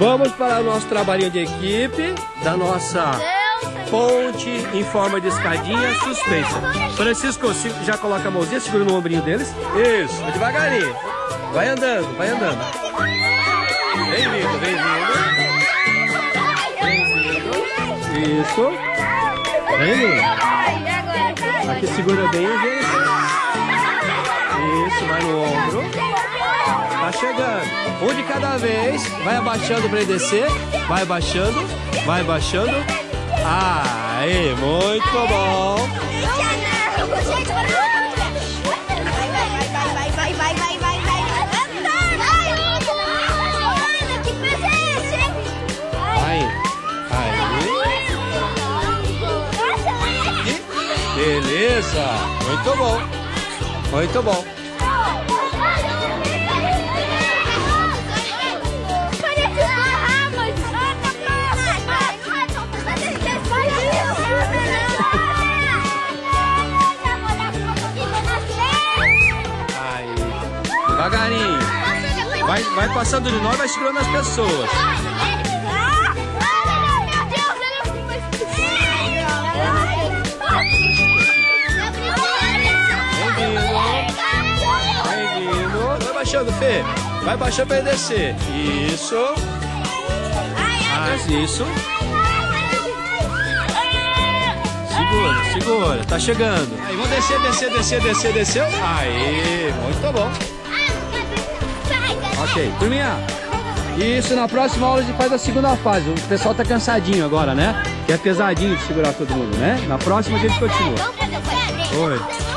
Vamos para o nosso trabalhinho de equipe da nossa ponte em forma de escadinha suspensa. Francisco, já coloca a mãozinha, segura no ombrinho deles. Isso, devagarinho. Vai andando, vai andando. Vem vindo, vem vindo. Vem vindo. Isso. Vem vindo. Aqui segura bem, gente. Isso, vai no ombro. Chegando. Um de cada vez. Vai abaixando para descer. Vai abaixando. Vai abaixando. Aí, muito bom. Vai. Aí. Beleza. Muito bom. Muito bom. Devagarinho. Vai, vai passando de nós, vai segurando as pessoas. Baixando, Fê. Vai baixando pra ele descer. Isso. Ah, isso. Segura, segura. Tá chegando. Aí, vamos descer, descer, descer, descer, desceu. Aí, muito bom. Ok, turminha. Isso, na próxima aula a gente faz a segunda fase. O pessoal tá cansadinho agora, né? Que é pesadinho de segurar todo mundo, né? Na próxima a gente continua. Oi.